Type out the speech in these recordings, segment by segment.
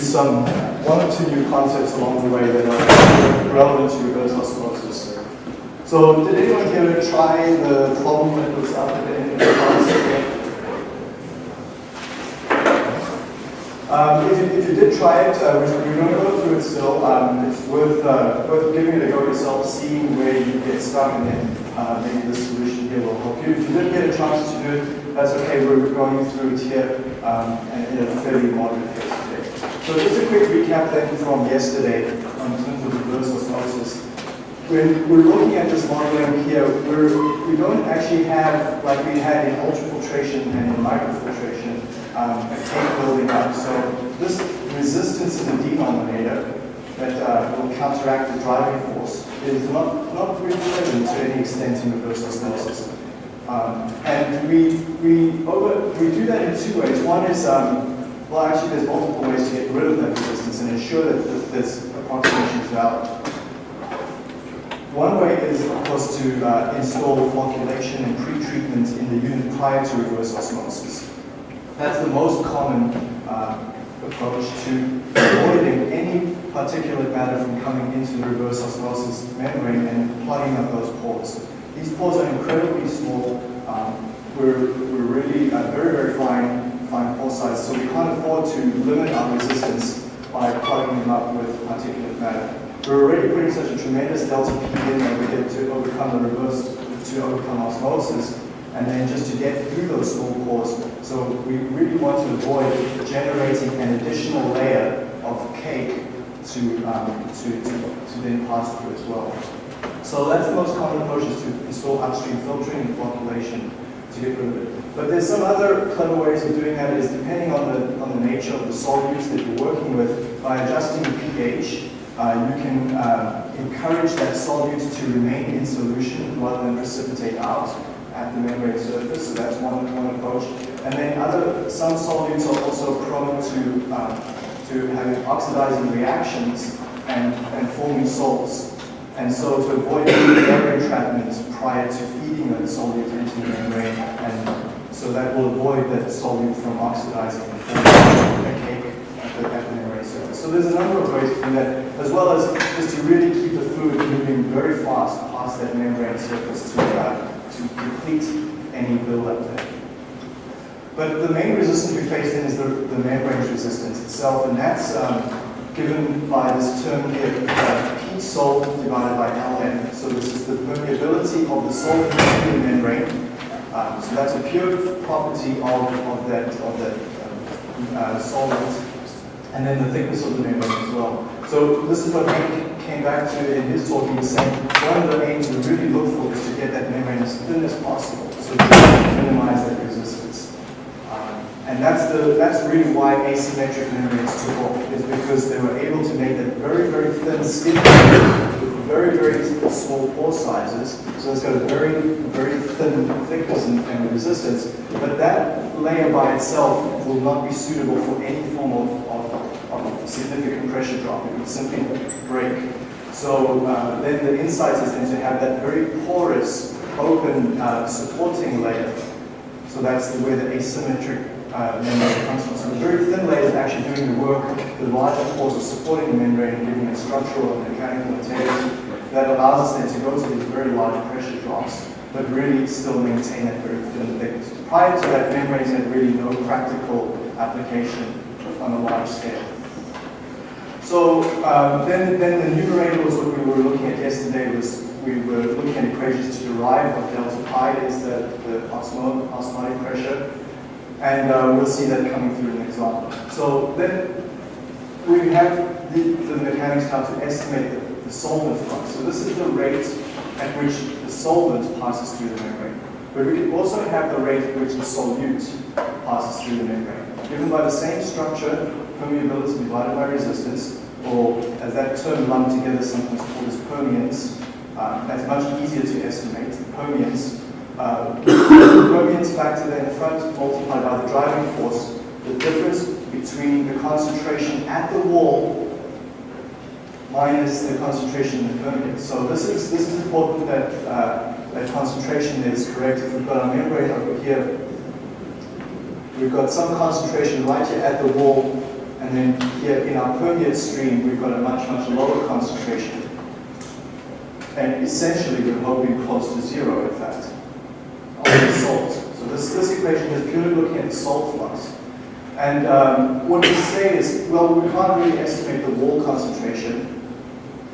some one or two new concepts along the way that are relevant to reverse osmosis. So did anyone here try the problem that was up at the end of the class? Um, if, you, if, you, did try it, uh, which we don't go through it still, um, it's worth, uh, worth giving it a go yourself, seeing where you get stuck, and then uh, maybe the solution here will help you. If you didn't get a chance to do it, that's okay. We're going through it here um, in a fairly moderate. So just a quick recap then from yesterday in terms of reverse osmosis. When we're looking at this modeling here, we're, we don't actually have, like we had in ultrafiltration and in microfiltration, um, a cake building up. So this resistance in the denominator that uh, will counteract the driving force is not, not really present to any extent in reverse osmosis. Um, and we, we, over, we do that in two ways. One is, um, well actually there's multiple ways to get rid of that resistance and ensure that this approximation is valid. One way is, of course, to uh, install flocculation and pre-treatment in the unit prior to reverse osmosis. That's the most common uh, approach to avoiding any particulate matter from coming into the reverse osmosis membrane and plugging up those pores. These pores are incredibly small. Um, we're, we're really uh, very, very fine, pore size, so we can't afford to limit our resistance by plugging them up with particulate matter. We're already putting such a tremendous delta P in that we get to overcome the reverse, to overcome osmosis, and then just to get through those small pores. So we really want to avoid generating an additional layer of cake to, um, to, to, to, then pass through as well. So that's the most common approach is to install upstream filtering and flocculation to get rid of it. But there's some other clever ways of doing that is depending on the, on the nature of the solutes that you're working with, by adjusting the pH, uh, you can uh, encourage that solute to remain in solution rather than precipitate out at the membrane surface, so that's one, one approach. And then other, some solutes are also prone to, um, to having oxidizing reactions and, and forming salts. And so to avoid air entrapment prior to feeding that solute into the membrane, and so that will avoid that solute from oxidizing and forming a cake at the, at the membrane surface. So there's a number of ways to do that, as well as just to really keep the fluid moving very fast past that membrane surface to, uh, to deplete any buildup there. But the main resistance we face then is the, the membrane resistance itself, and that's um, given by this term here, uh, sol divided by Ln. So this is the permeability of the solvent in the membrane. Um, so that's a pure property of, of that, of that um, uh, solvent. And then the thickness of the membrane as well. So this is what Hank came back to in his talk. He was saying one of the aims we really look for is to get that membrane as thin as possible, so to minimize that resistance. And that's the that's really why asymmetric membranes took off, is because they were able to make that very, very thin skin with very, very small pore sizes. So it's got a very, very thin thickness and, and resistance. But that layer by itself will not be suitable for any form of, of, of significant pressure drop. It would simply break. So uh, then the insight is then to have that very porous, open, uh, supporting layer. So that's the, way the asymmetric uh, membrane comes from. So the very thin layer is actually doing the work. The larger pores are supporting the membrane and giving it structural and mechanical integrity. That allows us then to go to these very large pressure drops, but really still maintain that very thin thickness. Prior to that, membranes had really no practical application on a large scale. So um, then, then the numerator was what we were looking at yesterday was we were looking at equations to derive what delta pi is the, the osmotic pressure. And uh, we'll see that coming through an example. So then we have the, the mechanics how to estimate the, the solvent flux. So this is the rate at which the solvent passes through the membrane. But we can also have the rate at which the solute passes through the membrane. Given by the same structure, permeability divided by resistance, or as that term lumped together sometimes called as permeance, uh, that's much easier to estimate. The permeance, uh, the factor there in the front multiplied by the driving force, the difference between the concentration at the wall minus the concentration in the permeance. So this is this is important that uh, that concentration is correct. If we've got our membrane over here, we've got some concentration right here at the wall And then here in our permeate stream, we've got a much, much lower concentration. And essentially, we're hoping close to zero, in fact, the salt. So this, this equation is purely looking at the salt flux. And um, what we say is, well, we can't really estimate the wall concentration.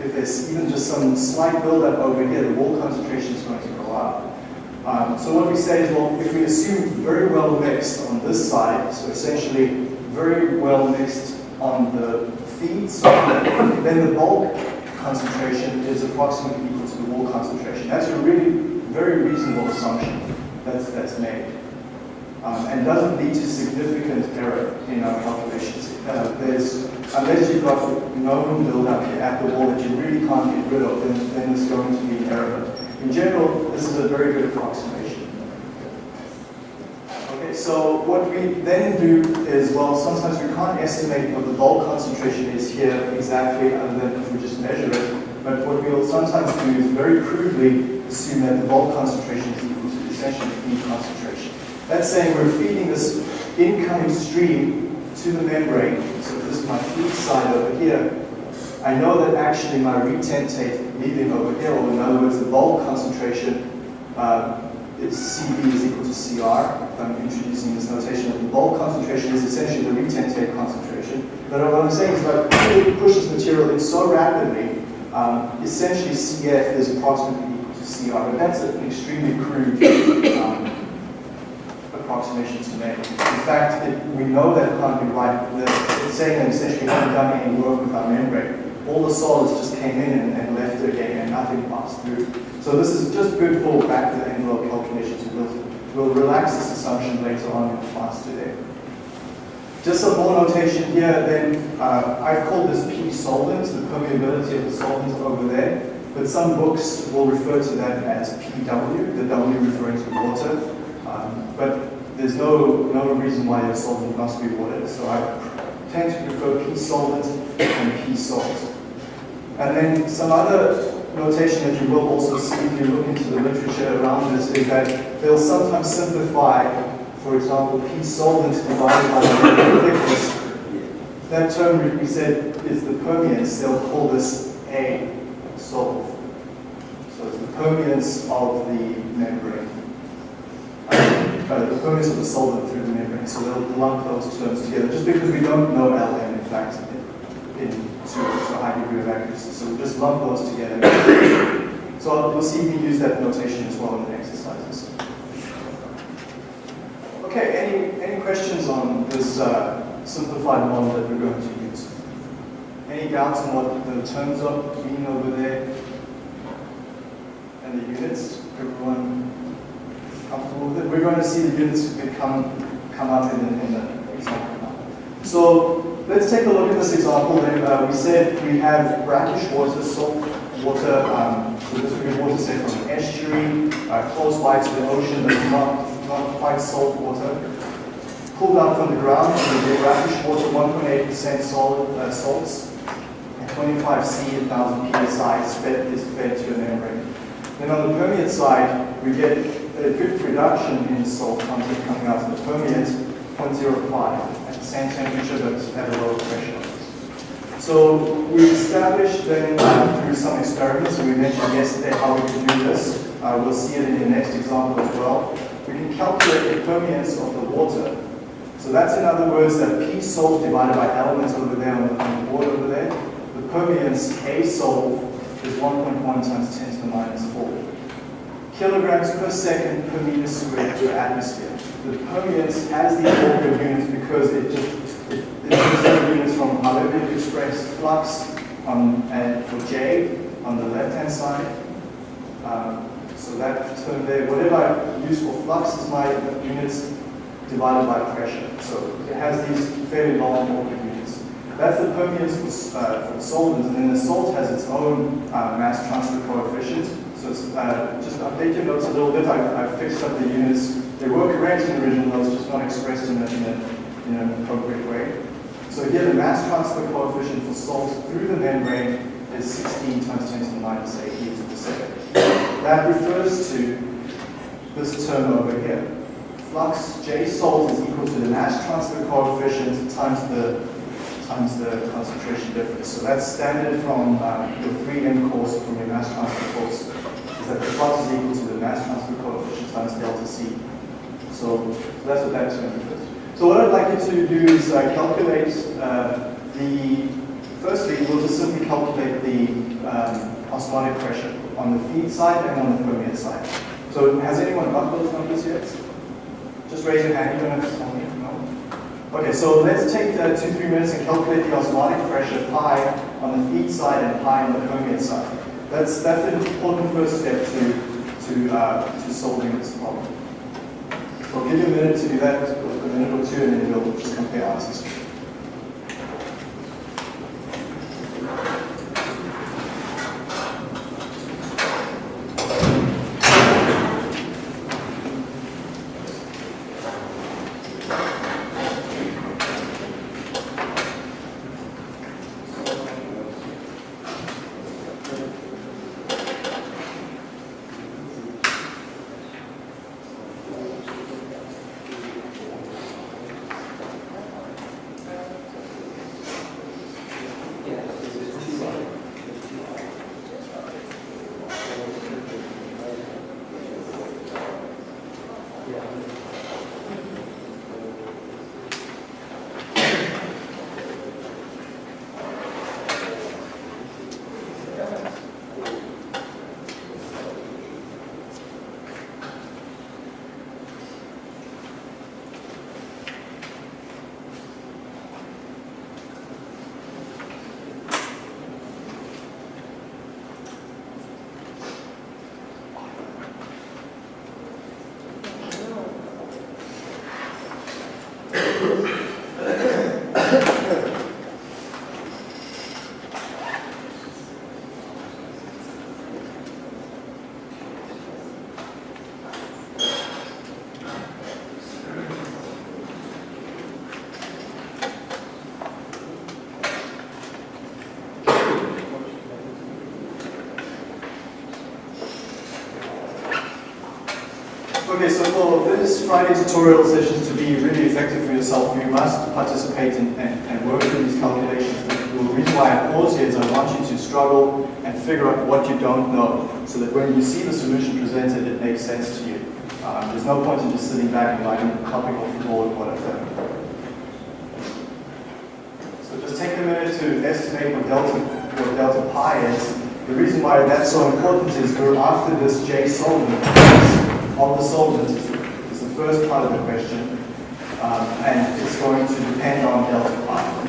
If there's even just some slight buildup over here, the wall concentration is going to go up. Um, so what we say is, well, if we assume very well mixed on this side, so essentially very well mixed on the feed side, then the bulk concentration is approximately equal to the wall concentration. That's a really very reasonable assumption that's, that's made. Um, and doesn't lead to significant error in our calculations. Uh, there's, unless you've got known buildup at the wall that you really can't get rid of, then, then there's going to be error. In general, this is a very good approximation. Okay, so what we then do is, well, sometimes we can't estimate what the bulk concentration is here exactly, other than if we just measure it. But what we'll sometimes do is very crudely assume that the bulk concentration is equal to essentially feed concentration. That's saying we're feeding this incoming stream to the membrane. So this is my feed side over here. I know that actually my retentate leaving over here, or in other words, the bulk concentration uh, is CV is equal to CR. I'm introducing this notation, the bulk concentration is essentially the retentate concentration. But what I'm saying is that you push this material in so rapidly, um, essentially CF is approximately CR. But that's an extremely crude um, approximation to make. In fact, it, we know that can't be right. The, it's saying that essentially we haven't done any work with our membrane. All the solids just came in and, and left again and nothing passed through. So this is just good for back to the envelope calculations. We'll, we'll relax this assumption later on in class today. Just some more notation here then. Uh, I've called this P solvent, the permeability of the solvent over there. But some books will refer to that as PW, the W referring to water. Um, but there's no, no reason why your solvent must be water. So I tend to prefer P solvent and P salt. And then some other notation that you will also see if you look into the literature around this is that they'll sometimes simplify, for example, P solvent divided by the thickness. That term we said is the permeance. They'll call this A solve. Permeance of the membrane. Uh, the permeance of the solvent through the membrane. So they'll lump those terms together just because we don't know LM in fact in, in to, a high degree of accuracy. So we'll just lump those together. So we'll see we use that notation as well in the exercises. Okay, any, any questions on this uh, simplified model that we're going to use? Any doubts on what the terms are mean over there? The units? Everyone comfortable with it? We're going to see the units become come up in the, in the example. So let's take a look at this example. Uh, we said we have brackish water, salt water, um, so this would be water say from an estuary, uh, close by to the ocean, but not, not quite salt water. Pulled out from the ground, we get brackish water, 1.8% salt, uh, salts, and 25 C, 1000 psi is fed to a membrane. Then on the permeate side, we get a good reduction in salt content coming out of the permeate, 0.05 at the same temperature but at a lower pressure. So we established then through some experiments, we mentioned yesterday how we can do this. Uh, we'll see it in the next example as well. We can calculate the permeance of the water. So that's in other words that P salt divided by elements over there on the, on the board over there. The permeance A salt 1.1 times 10 to the minus 4 kilograms per second per meter squared to atmosphere. The permeance has these order units because it just it, it takes units from you express flux on, and for J on the left-hand side. Um, so that term there, whatever I use for flux is my units divided by pressure. So it has these fairly long order. That's the permeance for, uh, for solvents, and then the salt has its own uh, mass transfer coefficient. So uh, just update your notes a little bit. I've, I've, fixed up the units. They were correct in the original notes, just not expressed in, a, in, a, in an appropriate way. So here the mass transfer coefficient for salt through the membrane is 16 times 10 to the minus 8 meters per second. That refers to this term over here. Flux J salt is equal to the mass transfer coefficient times the times the concentration difference. So that's standard from um, your 3M course from your mass transfer course, is that the flux is equal to the mass transfer coefficient times delta C. So, so that's what that term is. So what I'd like you to do is uh, calculate uh, the, firstly, we'll just simply calculate the um, osmotic pressure on the feed side and on the permeate side. So has anyone got those numbers yet? Just raise your hand, you don't have to tell me. Okay, so let's take uh, two, three minutes and calculate the osmotic pressure pi on the feed side and pi on the permeate side. That's, that's an important first step to, to, uh, to solving this problem. I'll give you a minute to do that, a minute or two, and then we'll just compare answers. Okay, so for this Friday tutorial sessions to be really effective for yourself, you must participate in, and, and work through these calculations. The reason why I pause here is I want you to struggle and figure out what you don't know, so that when you see the solution presented, it makes sense to you. Um, there's no point in just sitting back and writing, copying off the board what I've done. So just take a minute to estimate what delta, what delta pi is. The reason why that's so important is we're after this J solvent of the solvent is the first part of the question, um, and it's going to depend on delta pi.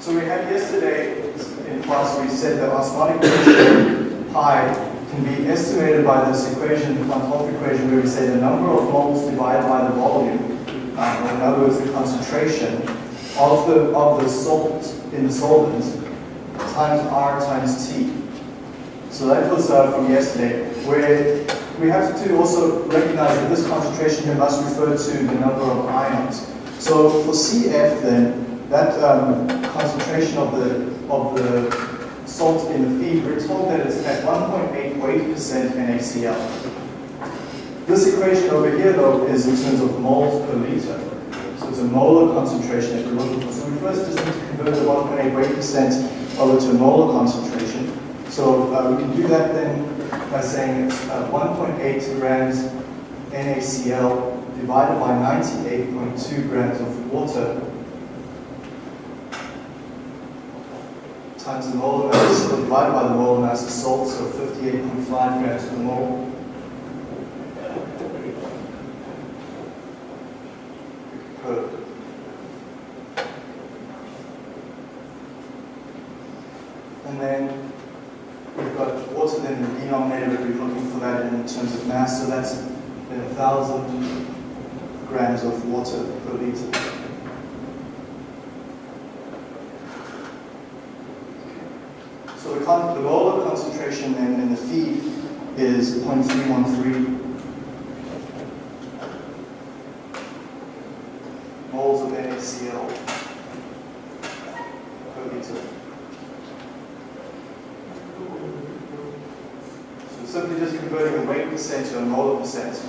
So we had yesterday in class, we said that osmotic pressure pi can be estimated by this equation, the Van Hoff equation, where we say the number of moles divided by the volume, um, or in other words, the concentration of the, of the salt in the solvent times R times T. So that was uh, from yesterday, where we have to also recognize that this concentration here must refer to the number of ions. So for CF then, that um, concentration of the of the salt in the feed, we're told that it's at 1.8 weight percent NaCl. This equation over here, though, is in terms of moles per liter. So it's a molar concentration that we're looking for. So we first just need to convert the 1.8 weight percent over to molar concentration. So uh, we can do that then by saying it's uh, 1.8 grams NaCl divided by 98.2 grams of water times the molar mass, divided by the molar mass of salt, so 58.5 grams per mole. And then we've got water then in the denominator, we're looking for that in terms of mass, so that's then 1,000 grams of water per liter. So the, molar concentration in the feed is 0.313 moles of NaCl per liter. So simply just converting the weight percent to a molar percent.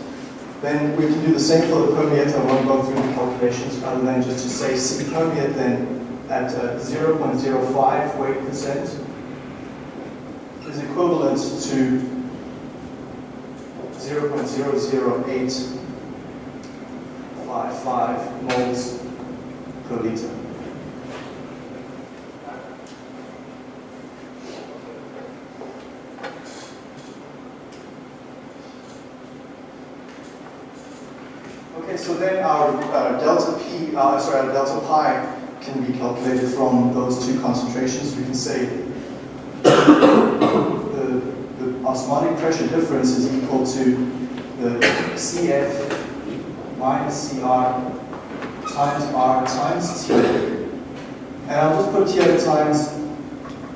Then we can do the same for the permeate. I won't go through the calculations other than just to say C permeate then at uh, 0.05 weight percent is equivalent to 0.00855 moles per liter. Okay, so then our uh, delta P, uh, sorry, our delta pi can be calculated from those two concentrations. We can say osmotic pressure difference is equal to the CF minus CR times R times T. And I'll just put here times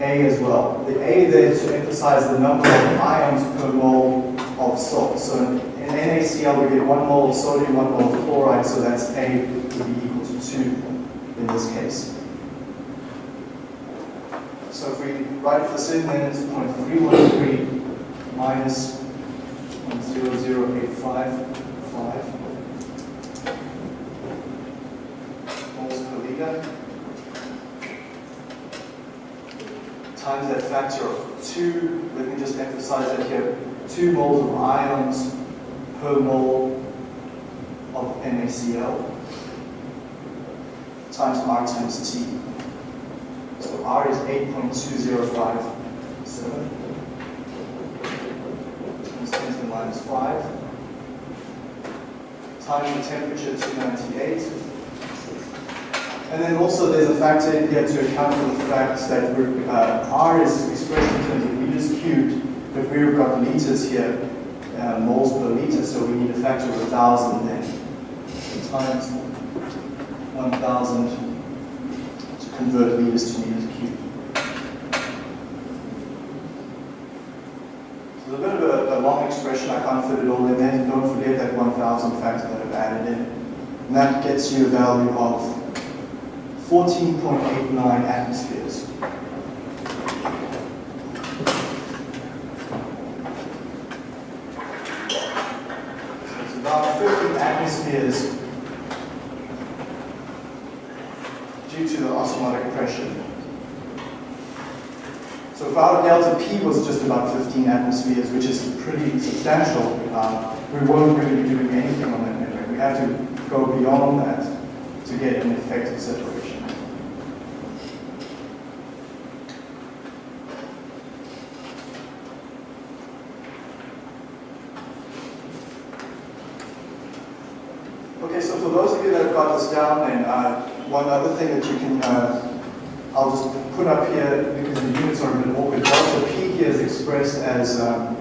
A as well. The A there to emphasize the number of ions per mole of salt. So in, NaCl we get one mole of sodium, one mole of chloride, so that's A would be equal to 2 in this case. So if we write this in, then it's 0.313 minus 0.00855 moles per liter times that factor of 2. Let me just emphasize that here. 2 moles of ions per mole of NaCl times R times T. So R is 8.2057 times 10 to the minus 5 times the temperature 298. And then also there's a factor in here to account for the fact that uh, R is expressed in terms of meters cubed, but we've got liters here, uh, moles per liter, so we need a factor of 1,000 then. So times 1,000 to convert liters to meters cubed. So it's a bit of a, a long expression, I can't fit it all in there. Don't forget that 1,000 factor that I've added in. And that gets you a value of 14.89 atmospheres. It's about 50 atmospheres due to the osmotic pressure. So if our was just about 15 atmospheres, which is pretty substantial, um, we won't really be doing anything on that membrane. We have to go beyond that to get an effective separation. Okay, so for those of you that have got this down, then uh, one other thing that you can, uh, I'll just put up here because the units are a bit awkward. Delta P here is expressed as um,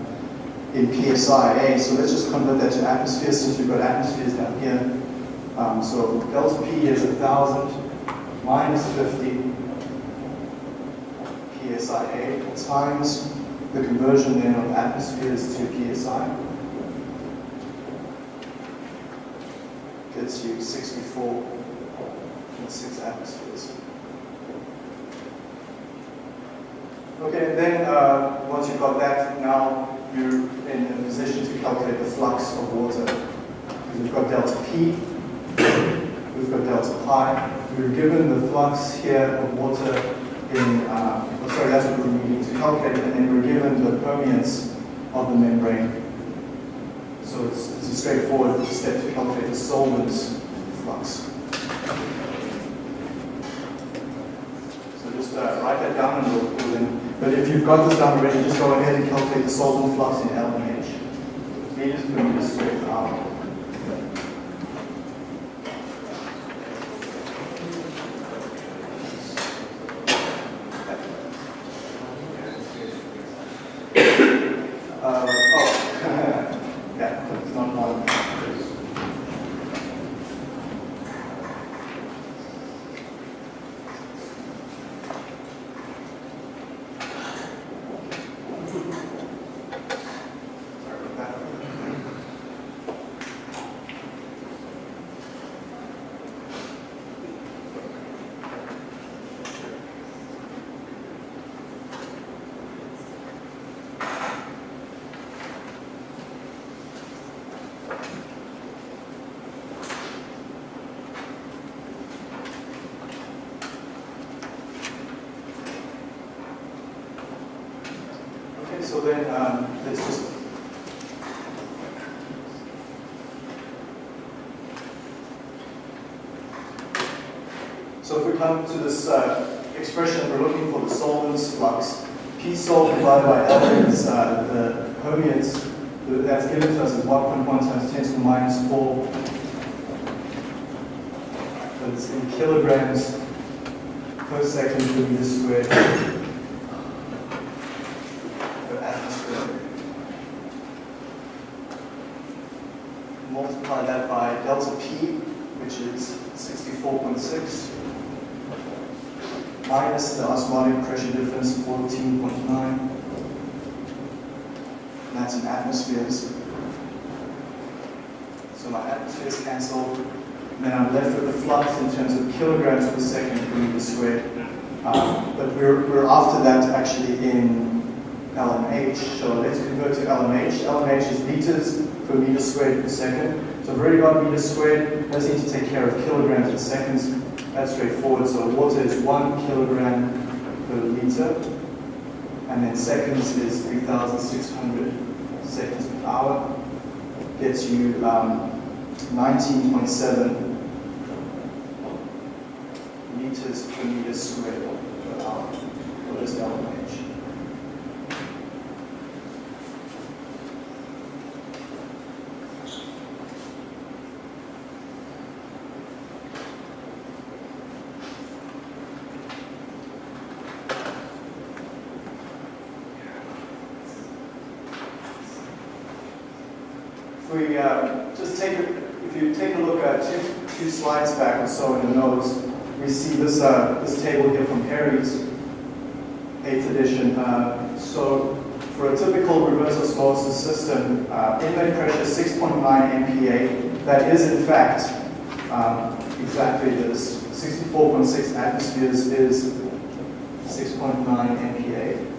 in PSI. A. So let's just convert that to atmospheres since we've got atmospheres down here. Um, so delta P is 1,000 minus 50 PSIA times the conversion then of atmospheres to PSI. Gets you 64.6 atmospheres. Okay, and then uh, once you've got that, now you're in a position to calculate the flux of water. Because we've got delta P, we've got delta pi. We are given the flux here of water in, uh, oh, sorry, that's what we're needing to calculate, and then we're given the permeance of the membrane. So it's, it's a straightforward step to calculate the solvent's flux. So just uh, write that down and we'll, but if you've got this down already, just go ahead and calculate the solvent flux in LMH. Meters per meter hour. Uh, oh, yeah, it's not one. Sorry about that. Okay, so then um, let's just So if we come to this uh, expression, we're looking for the solvent's flux. P sol divided by L is uh, the permeance that's given to us is 1.1 times 10 to the minus 4. But it's in kilograms per second per meter squared per atmosphere. Multiply that by delta P, which is 64.6 minus the osmotic pressure difference, 14.9. That's in atmospheres. So my atmospheres cancel. And then I'm left with the flux in terms of kilograms per second per meter squared. Um, but we're, we're after that actually in LMH. So let's convert to LMH. LMH is liters per meter squared per second. So I've already got meters squared. I just need to take care of kilograms per seconds. That's straightforward. So water is one kilogram per liter. And then seconds is 3,600 seconds per hour. Gets you um, 19.7 meters per meter squared per hour. What is LMH? If we uh, just take, a, if you take a look at two, two slides back or so in the notes, we see this, uh, this table here from Perry's 8th edition. Uh, so for a typical reverse osmosis system, uh, inlet pressure 6.9 MPa, that is in fact um, exactly this. 64.6 atmospheres is 6.9 MPa.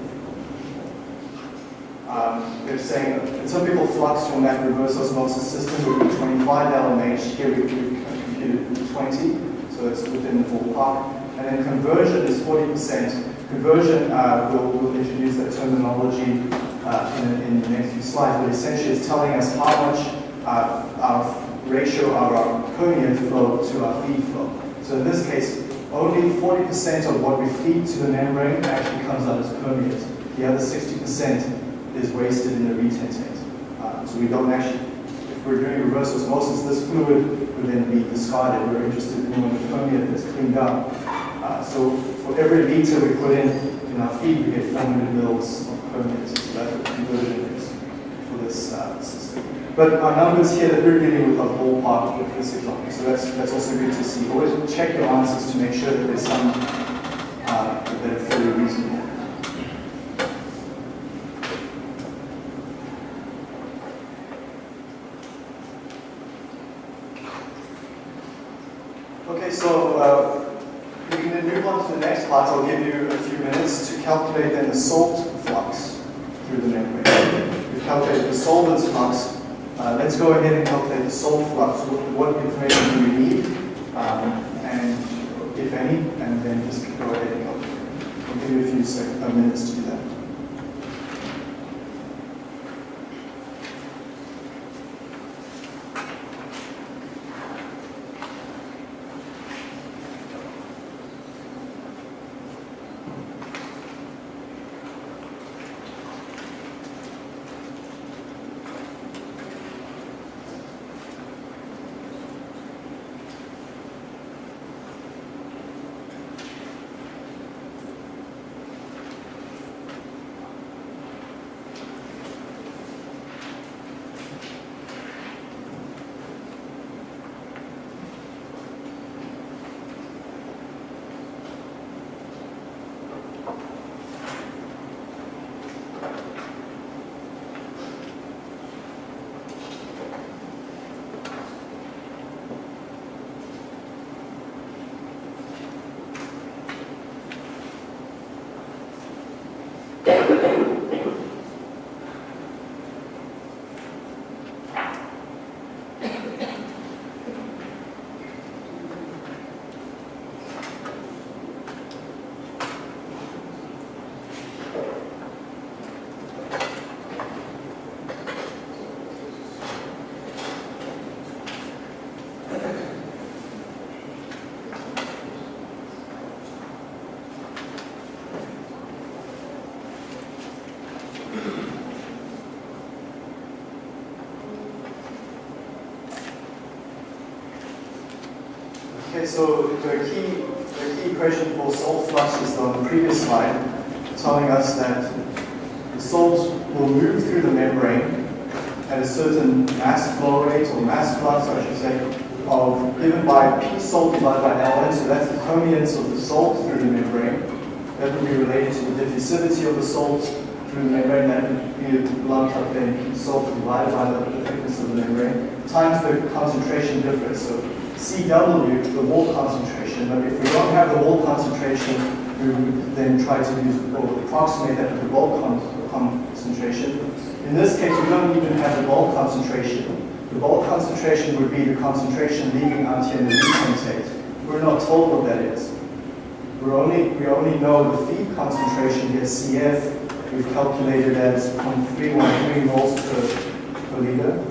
Um, they're saying a people, flux from that reverse osmosis system would be 25 LMH. Here we, computed 20, so it's within the ballpark. And then conversion is 40%. Conversion, uh, we'll, we'll introduce that terminology uh, in, in the next few slides, but essentially it's telling us how much uh, our ratio of our permeate flow to our feed flow. So in this case, only 40% of what we feed to the membrane actually comes out as permeate. The other 60% is wasted in the retentate. So we don't actually, if we're doing reverse osmosis, this fluid would then be discarded. We're interested in when the permeate is cleaned up. Uh, so for every liter we put in in our feed, we get 400 mils of permeate. So that's what conversion is for this uh, system. But our numbers here that we're dealing with are ballpark with this example. So that's, that's also good to see. Always check your answers to make sure that there's some uh, that are fully reasonable. Okay, so uh, we can then move I'll give you a few minutes to calculate the salt flux through the membrane. We've calculated the solvent's flux. Uh, let's go ahead and calculate the salt flux. What, what information do we need, um, and if any, and then just go ahead and calculate. I'll give you a few uh, minutes to do that. So the key, the key equation for salt flux is on the previous slide, telling us that the salt will move through the membrane at a certain mass flow rate or mass flux, I should say, of given by P salt divided by Ln. So that's the permeance of the salt through the membrane. That would be related to the diffusivity of the salt through the membrane. That would be lumped up then P salt divided by the the thickness of the membrane times the concentration difference. So CW, the wall concentration, but if we don't have the wall concentration, we would then try to use or approximate that with the bulk con- concentration. In this case, we don't even have the bulk concentration. The bulk concentration would be the concentration leaving out in the retentate. We're not told what that is. We're only, we only know the feed concentration here, CF, we've calculated as 0.313 moles per, per liter.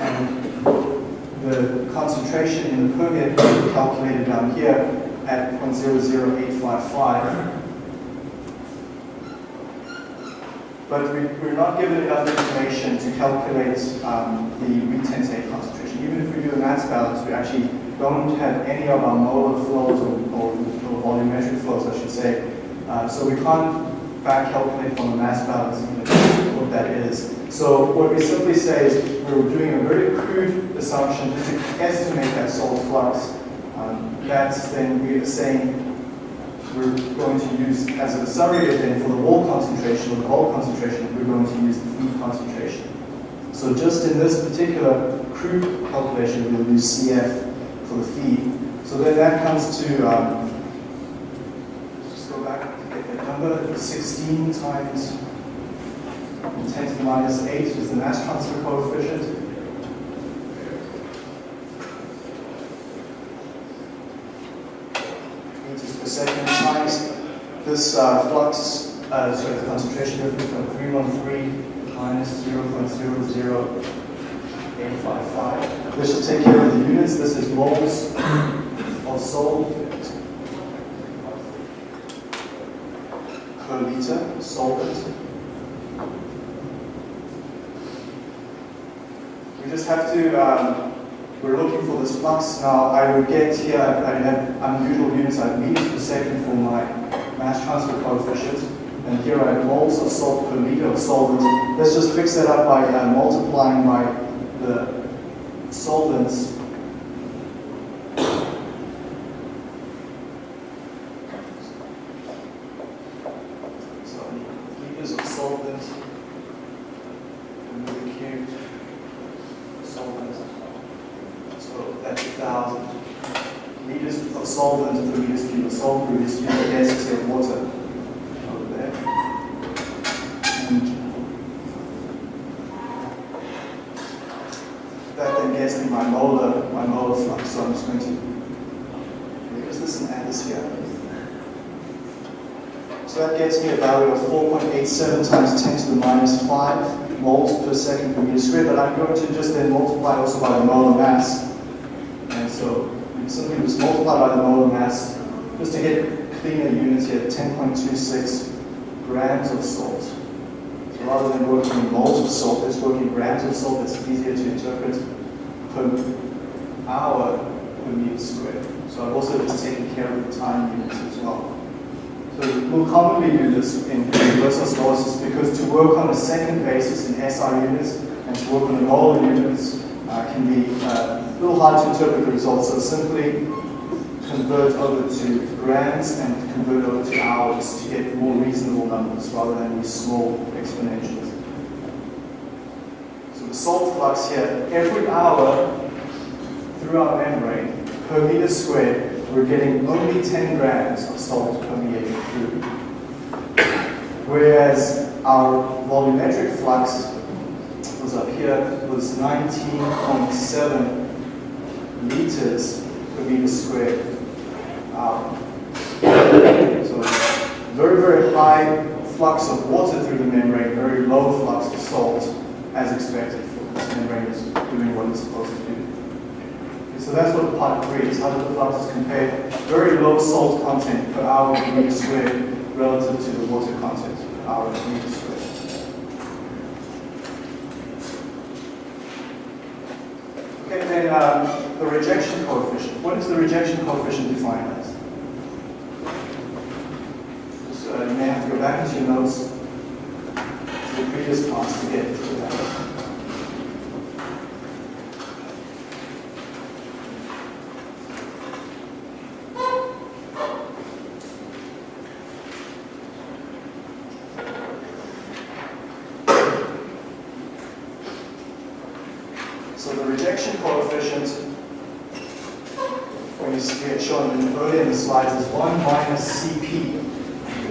And the concentration in the permeate calculated down here at 0.00855. But we, we're not given enough information to calculate um, the retentate concentration. Even if we do a mass balance, we actually don't have any of our molar flows or, or, or volumetric flows, I should say. Uh, so we can't back calculate from the mass balance even what that is. So what we simply say is we're doing a very crude assumption to estimate that salt flux. Um, that's then we are saying we're going to use as a surrogate then for the wall concentration or the bulk concentration, we're going to use the feed concentration. So just in this particular crude calculation, we'll use CF for the feed. So then that comes to, um, just go back to get that number, 16 times 10 to the minus 8 is the mass transfer coefficient. Meters per second times this uh, flux, uh, sorry, the concentration difference from 313 minus 0.00855. This should take care of the units. This is moles of salt per liter solvent. We just have to, um, we're looking for this flux. Now, I would get here, I have unusual units, I have meters per second for my mass transfer coefficient. And here I have moles of salt per liter of solvent. Let's just fix that up by uh, multiplying by the solvents. So, liters of solvent, and the cubed solvent. So that's a thousand liters solvent per meters cubed, or salt per meters cubed, the density of water over there. And that then gets me my molar, my molar flux. So I'm just going to use this and add this here. So that gets me a value of 4.87 times 10 to the minus 5 moles per second per meter squared, but I'm going to just then multiply also by the molar mass. And so simply just mass, just to get cleaner units here, 10.26 grams of salt. So rather than working in moles of salt, let's work in grams of salt. It's easier to interpret per hour per meter squared. So I've also just taken care of the time units as well. So we'll commonly do this in reverse osmosis because to work on a second basis in SI units and to work on the molar units uh, can be uh, a little hard to interpret the results. So simply convert over to grams and convert over to hours to get more reasonable numbers rather than these small exponentials. So the salt flux here, every hour through our membrane per meter squared we're getting only 10 grams of salt permeating through. Whereas our volumetric flux was up here, was 19.7 liters per meter squared. Um, so very, very high flux of water through the membrane, very low flux of salt, as expected. This membrane is doing what it's supposed to do. So that's what part three is. How do the fluxes compare? Very low salt content per hour per meter squared relative to the water content per hour per meter squared. Then um, the rejection coefficient. What is the rejection coefficient defined as? So you may have to go back into your notes to the previous class to get to that.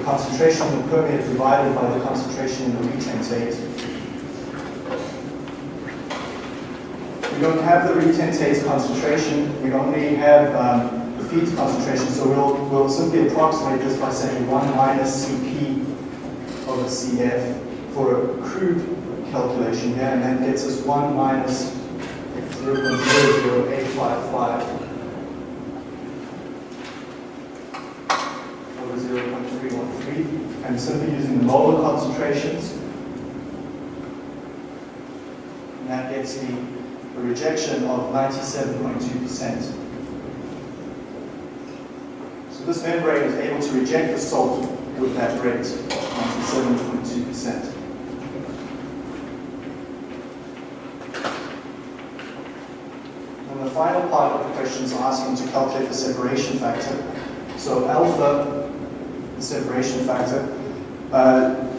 Concentration of the permeate divided by the concentration in the retentate. We don't have the retentate concentration, we only have um, the feed concentration, so we'll, we'll simply approximate this by saying 1 minus Cp over Cf for a crude calculation here, and that gets us 1 minus 0.00855 and simply using the molar concentrations. And that gets me a rejection of 97.2%. So this membrane is able to reject the salt with that rate, 97.2%. And the final is asking to calculate the separation factor. So alpha the separation factor. Uh,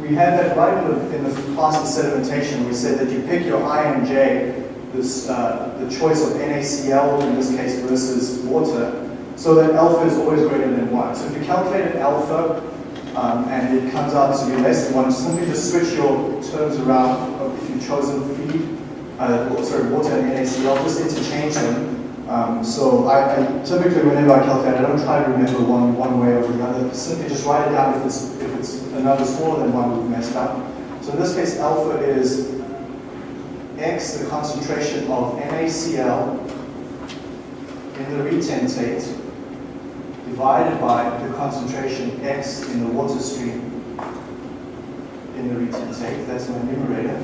we had that right in the, in the class of sedimentation. We said that you pick your I and J, this, uh, the choice of NaCl in this case versus water, so that alpha is always greater than 1. So if you calculate an alpha um, and it comes out to be less than 1, simply just switch your terms around if you've chosen feed, uh, sorry, water and NaCl, just interchange them um, so I, I, typically, whenever I calculate, I don't try to remember one, one way or the other. Simply just write it down if it's, if it's a number smaller than one, we've messed up. So in this case, alpha is x, the concentration of NaCl in the retentate, divided by the concentration x in the water stream in the retentate. That's my numerator.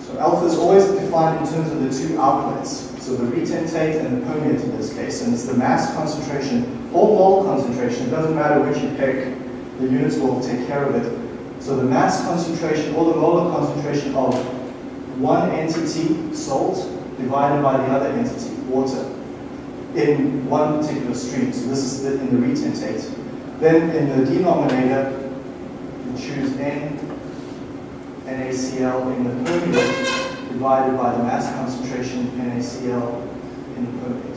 So alpha is always defined in terms of the two outlets. So the retentate and the permeate in this case, and it's the mass concentration or mole concentration, it doesn't matter which you pick, the units will take care of it. So the mass concentration or the molar concentration of one entity, salt, divided by the other entity, water, in one particular stream. So this is the, in the retentate. Then in the denominator, you choose N, NaCl in the permeate, divided by the mass concentration NaCl in the permeate.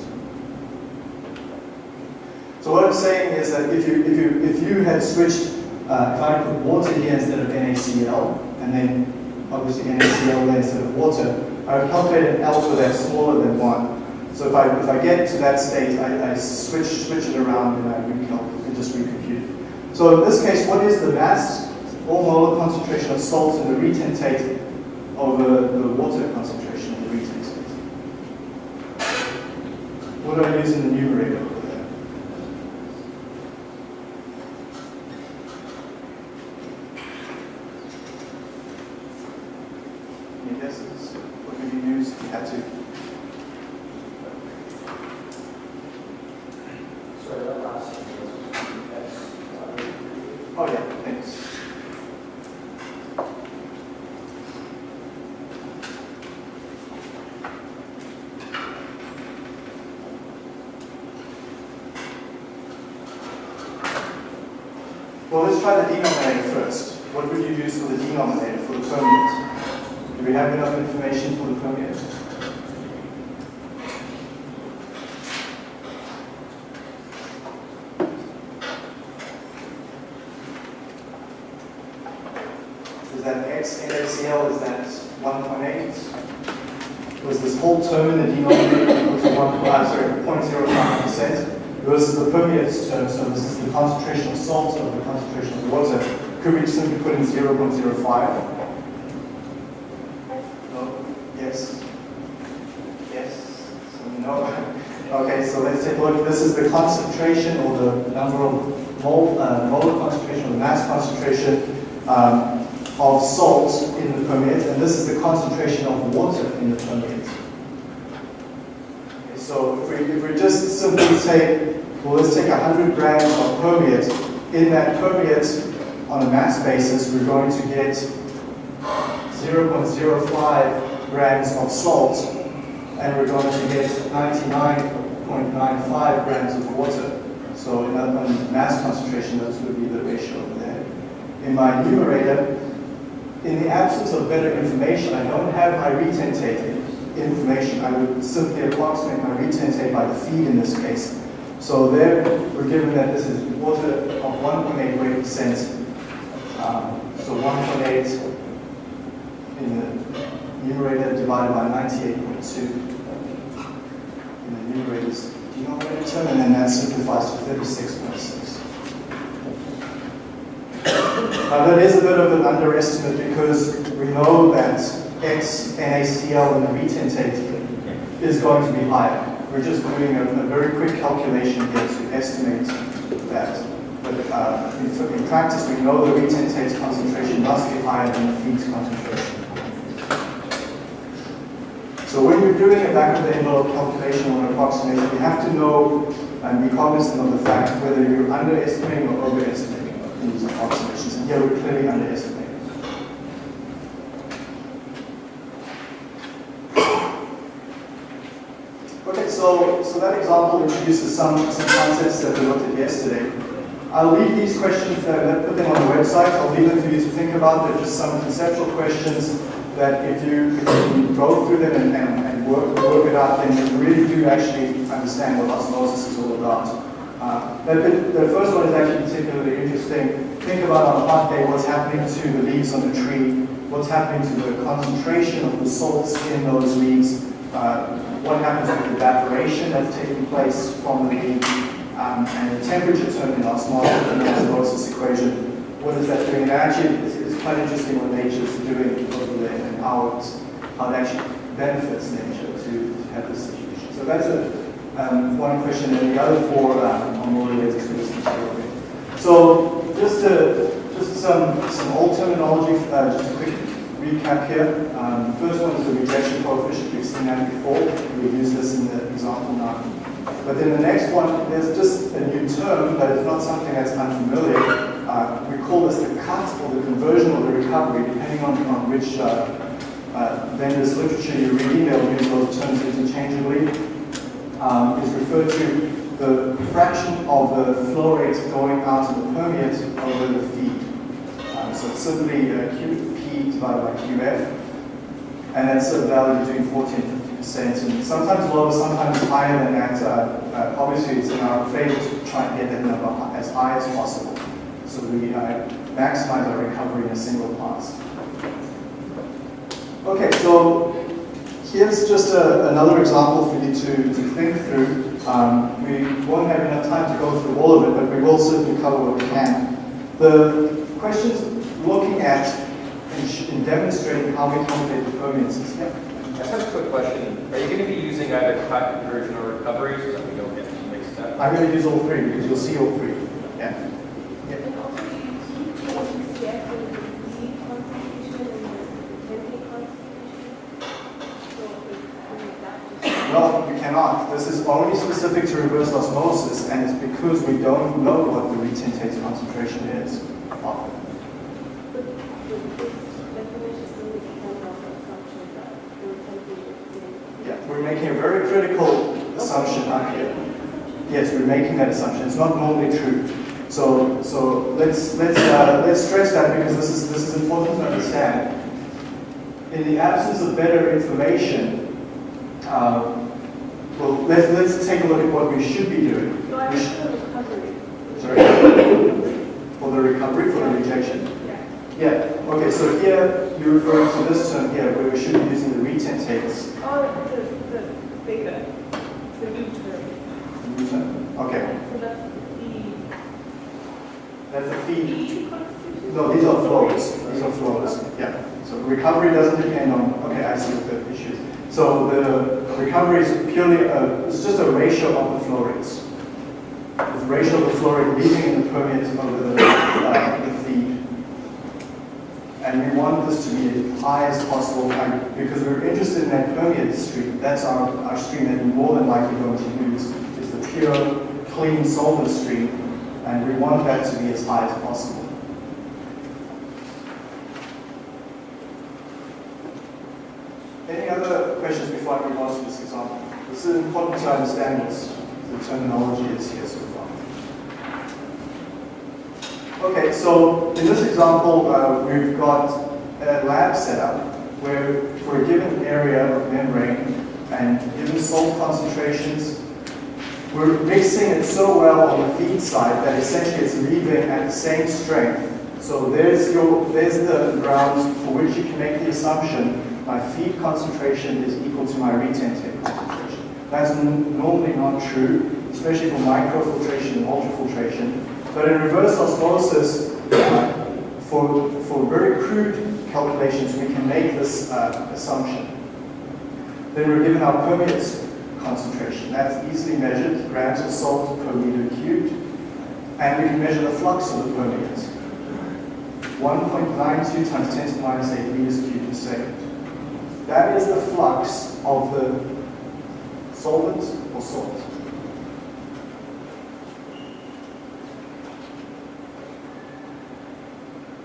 So what I'm saying is that if you, if you, if you had switched, uh, if I put water here instead of NaCl, and then obviously NaCl there instead of water, I would calculate an alpha that's smaller than 1. So if I, if I get to that state, I, I switch, switch it around and I recalculate and just recompute. So in this case, what is the mass or molar concentration of salt in the retentate over the water concentration in the retentate? What do I use in the numerator over there? Any guesses? What would you use if you had to? Sorry, that last sentence was X. Oh yeah, thanks. Well, let's try the denominator first. What would you use for the denominator, for the permeate? Do we have enough information for the permeate? Is that x NaCl, is that 1.8? Was this whole term in the denominator equal to 1, uh, sorry, 0.05% versus the permeate term, so this is the concentration of salt over the concentration of water. Could we simply put in 0.05? No? Yes? Yes? So no? Okay, so let's take a look. This is the concentration or mole, uh, molar concentration or mass concentration um, of salt in the permeate, and this is the concentration of water in the permeate. Okay, so if we, if we just simply say, well, let's take 100 grams of permeate. In that permeate, on a mass basis, we're going to get 0.05 grams of salt, and we're going to get 99.95 grams of water. So in other mass concentration, that would be the ratio over there. In my numerator, in the absence of better information, I don't have my retentate information. I would simply approximate my retentate by the feed in this case. So there, we're given that this is water of 1.8 weight percent. Um, so 1.8 in the numerator divided by 98.2 in the numerator's denominator term, and then that simplifies to 36.6. Now that is a bit of an underestimate because we know that X NaCl in the retentate is going to be higher. We're just doing a, a very quick calculation here to estimate that. But uh, in, in practice, we know the retentate concentration must be higher than the feed's concentration. So when you're doing a back of the envelope calculation or an approximation, you have to know and be cognizant of the fact whether you're underestimating or overestimating these approximations. And here we're clearly underestimating. Okay, so, so that example introduces some, some concepts that we looked at yesterday. I'll leave these questions there, put them on the website. I'll leave them for you to think about. They're just some conceptual questions that if you, if you go through them and, and, and work, work it out, then you really do actually understand what osmosis is all about. Uh, the, the first one is actually particularly interesting. Think about on a hot day what's happening to the leaves on the tree, what's happening to the concentration of the salts in those leaves, uh, what happens with evaporation that's taking place from the leaf, um, and the temperature term in osmosis, the osmosis equation. What is that doing? And actually, it's, it's quite interesting what nature is doing how, it's, how it actually benefits nature to, to have this situation. So that's a, um, one question, and the other four um, are more related to this material. So just to, just some some old terminology, uh, just a quick recap here. Um, first one is the rejection coefficient. We've seen that before. We use this in the example now. But then the next one, there's just a new term, but it's not something that's unfamiliar. Uh, we call this the cut or the conversion or the recovery, depending on, on which uh, uh, vendor's literature you read. They'll use those terms interchangeably. Um, is referred to the fraction of the flow rate going out of the permeate over the feed. Um, so it's simply uh, Q, P divided by QF, and that's a value between 40 and 50 and sometimes lower, sometimes higher than that. Uh, uh, obviously, it's in our favor to try and get that number as high as possible. So we uh, maximize our recovery in a single pass. Okay, so here's just a, another example for you to, to think through. Um, we won't have enough time to go through all of it, but we will certainly cover what we can. The questions looking at and, demonstrating how we calculate the permeances. Yeah. I just have a quick question. Are you going to be using either cut, conversion, or recovery so that we don't get mixed up? I'm going to use all three because you'll see all three. Yeah. And also you keep changing CF and the Z concentration and the NA concentration. So I mean that just. No, you cannot. This is only specific to reverse osmosis, and it's because we don't know what the retentate concentration is. Yeah, we're making a very critical assumption up here. Yes, we're making that assumption. It's not normally true. So, so let's let's uh, let's stress that because this is this is important to understand. In the absence of better information, um, well, let's let's take a look at what we should be doing. So I should- the recovery. Sorry, for the recovery, for the rejection. Yeah. Yeah. Okay. So here you're referring to this term here, where we should be using the retentates. Oh, the, the beta, the new term. Newton. Okay. So that's the That's the feed. E? No, these are flows. These are flows. Yeah. So recovery doesn't depend on. Okay, I see the issue is. So the recovery is purely a, it's just a ratio of the flow rates. The ratio of the flow rate leaving in the permeate over the, uh, the feed. And we want this to be as high as possible because we're interested in that permeate stream. That's our, our stream that we're more than likely going to use is the pure, clean solvent stream. And we want that to be as high as possible. Any other questions before I move on to this example? This is important to understand what the terminology is here so far. Okay, so in this example, uh, we've got a lab setup where for a given area of membrane and given salt concentrations, we're mixing it so well on the feed side that essentially it's leaving at the same strength. So there's your there's the grounds for which you can make the assumption my feed concentration is equal to my retentate concentration. That's normally not true, especially for microfiltration and ultrafiltration. But in reverse osmosis, uh, for, for very crude calculations, we can make this uh, assumption. Then we're given our permeate concentration. That's easily measured, grams of salt per meter cubed. And we can measure the flux of the permeate. 1.92 times 10 to the minus 8 meters cubed per second. That is the flux of the solvent or salt.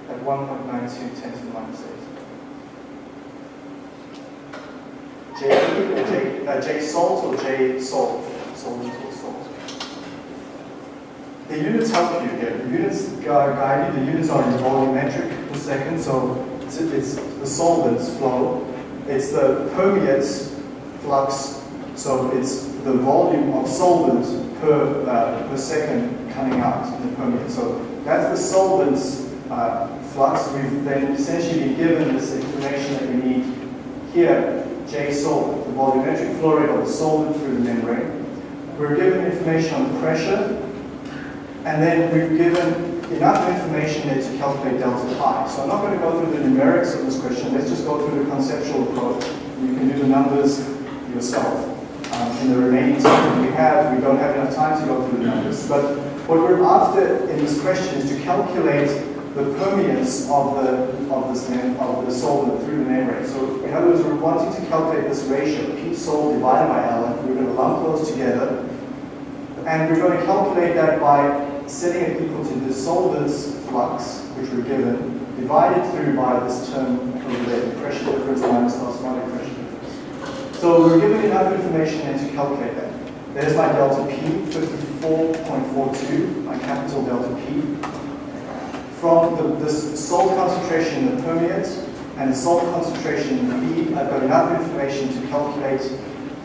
At 1.92 10 to the minus 8. J, J, uh, J salt or J salt? Solvent or salt? The units help you here. The units guide you. The units are in volumetric per second, so it's, it's the solvent's flow. It's the permeates flux, so it's the volume of solvent per, uh, per second coming out in the permeate. So that's the solvent's uh, flux. We've then essentially been given this information that we need here, J solvent, the volumetric flow rate of the solvent through the membrane. We're given information on the pressure, and then we've given enough information there to calculate delta pi. So I'm not going to go through the numerics of this question. Let's just go through the conceptual approach. You can do the numbers yourself. Um, in the remaining time that we have, we don't have enough time to go through the numbers. But what we're after in this question is to calculate the permeance of the of this of the solvent through the membrane. So in other words, we're wanting to calculate this ratio, P sol divided by L. We're going to lump those together. And we're going to calculate that by setting it equal to the solvent's flux, which we're given, divided through by this term over there, the pressure difference minus the osmotic pressure difference. So we're given enough information then to calculate that. There's my delta P, 54.42, my capital delta P. From the, this salt concentration in the permeate, and the salt concentration in the feed, I've got enough information to calculate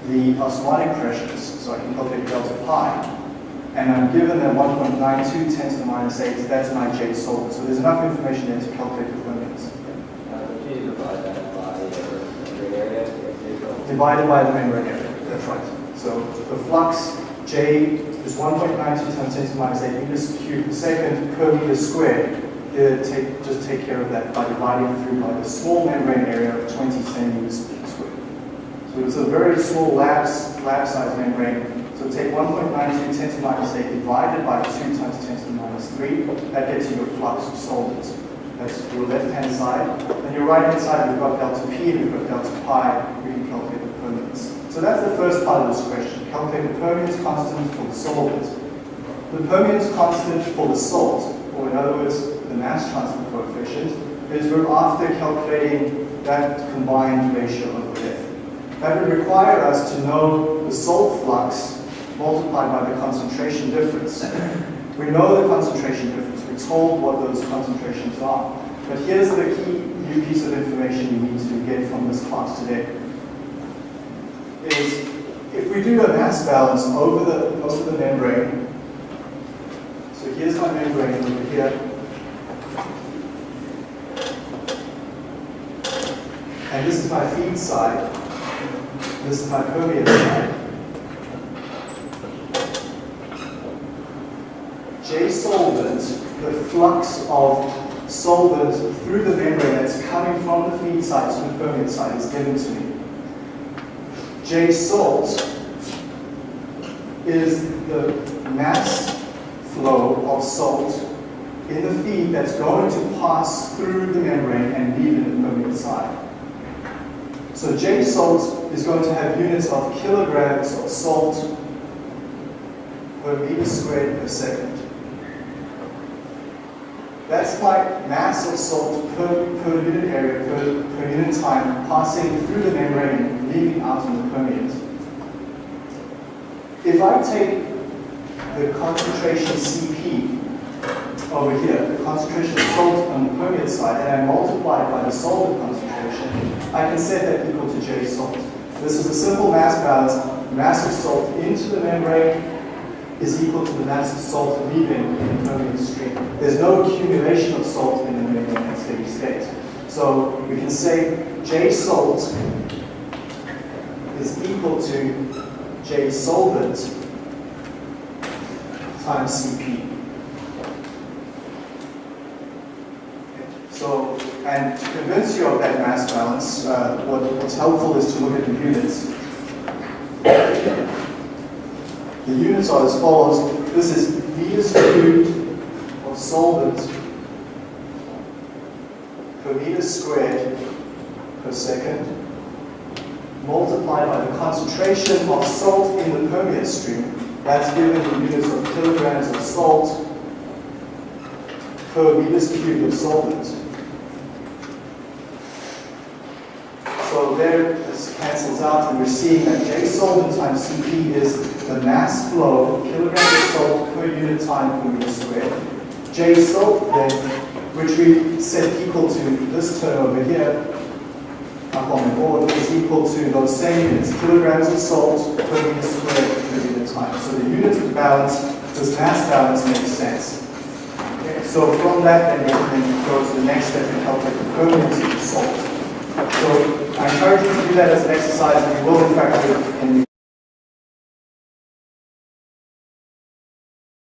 the osmotic pressures, so I can calculate delta pi. And I'm given that 1.92 10 to the minus 8, that's my J solvent. So there's enough information there to calculate the go- Divided by the membrane area, that's right. So the flux J is 1.92 times 10 to the minus 8 meters cubed per second per meter squared. Take, just take care of that by dividing through by the small membrane area of 20 centimeters squared. So it's a very small lab, lab size membrane. So take 1.92 10 to the minus 8 divided by 2 times 10 to the minus 3. That gets you your flux of solvent. That's your left-hand side. And your right-hand side, we've got delta P and we've got delta pi. We can calculate the permeance. So that's the first part of this question. Calculate the permeance constant for the solvent. The permeance constant for the salt, or in other words, the mass transfer coefficient, is we're after calculating that combined ratio over there. That would require us to know the salt flux multiplied by the concentration difference. We know the concentration difference. We're told what those concentrations are. But here's the key new piece of information you need to get from this class today. Is if we do a mass balance over the, over the membrane, so here's my membrane over here, and this is my feed side, this is my permeate side. J solvent, the flux of solvent through the membrane that's coming from the feed side to the permeate side is given to me. J salt is the mass flow of salt in the feed that's going to pass through the membrane and leave in the permeate side. So J salt is going to have units of kilograms of salt per meter squared per second. That's my mass of salt per, per unit area, per, per unit time, passing through the membrane leaving out in the permeate. If I take the concentration Cp over here, the concentration of salt on the permeate side, and I multiply it by the solvent concentration, I can set that equal to J salt. This is a simple mass balance. Mass of salt into the membrane is equal to the mass of salt leaving in the permeate stream. There's no accumulation of salt in the membrane at steady state. So we can say J salt is equal to J solvent times Cp. So, and to convince you of that mass balance, uh, what, what's helpful is to look at the units. The units are as follows. This is meters cubed of solvent per meter squared per second, multiplied by the concentration of salt in the permeate stream. That's given in units of kilograms of salt per meters cubed of solvent. So there, this cancels out, and we're seeing that J solvent times Cp is the mass flow, kilograms of salt per unit time per meter squared. J salt then, which we set equal to this term over here, up on the board, is equal to those same units, kilograms of salt per meter squared per unit time. So the units of balance, this mass balance makes sense. Okay, so from that, then we can go to the next step and calculate the permeance of salt. So I encourage you to do that as an exercise, and we will in fact do it